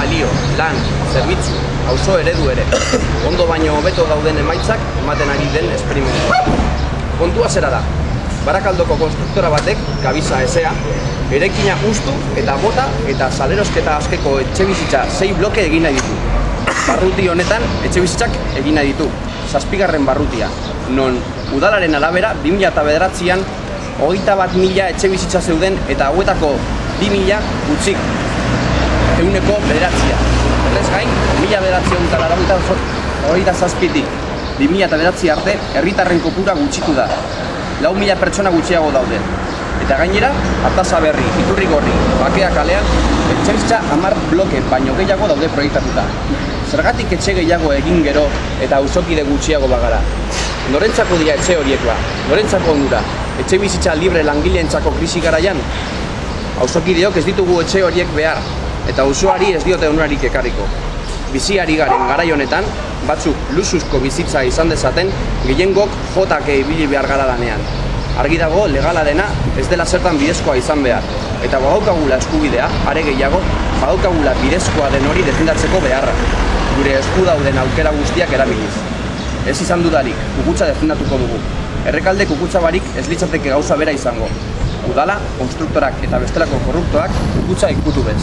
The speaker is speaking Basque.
balio, lan, zerbitzu, auzo eredu ere. Ondo baino hobeto dauden emaitzak ematen ari den esperimentua. Kontua zera da, Barakaldoko konstruktora batek, Gabiza esea, erekina ustu eta bota eta salerosketa askeko etxebizitza sei bloke egin nahi ditu. Barruti honetan etxebizitzak egin nahi ditu, zazpigarren barrutia, non udalaren arabera 2009an hogeita bat mila etxebizitza zeuden eta hauetako bi mila gutxik euneko bederatzia. Horrez gain, mila bederatzion eta laurogeita hogeita zazpitik bi eta bederatzi arte herritarren kopura gutxitu da. Lau mila pertsona gutxiago daude. Eta gainera, Artasa berri, Iturri gorri, Bakea kalean, etxebizitza hamar bloke baino gehiago daude proiektatuta. Zergatik etxe gehiago egin gero eta auzokide gutxiago bagara. Norentzako dira etxe horiekoa, norentzako onura, etxe bizitza libre langileentzako krisi garaian, Auzokideok ez ditugu etxe horiek behar, eta auzoari ez diote onurarik ekarriko. Biziari garen garai honetan, batzuk lusuzko bizitza izan dezaten, gehiengok jotake ibili behar gara lanean. Argi dago legala dena ez dela zertan bidezkoa izan behar, eta badaukagula eskubidea, are gehiago, badaukagula bidezkoa den hori defendatzeko beharra, gure esku dauden aukera guztiak erabiliz. Ez izan dudarik, kukutza defendatuko dugu. Errekalde kukutza barik ez litzateke gauza bera izango. Udala, konstruktorak eta bestelako korruptoak kukutza ikutu bez.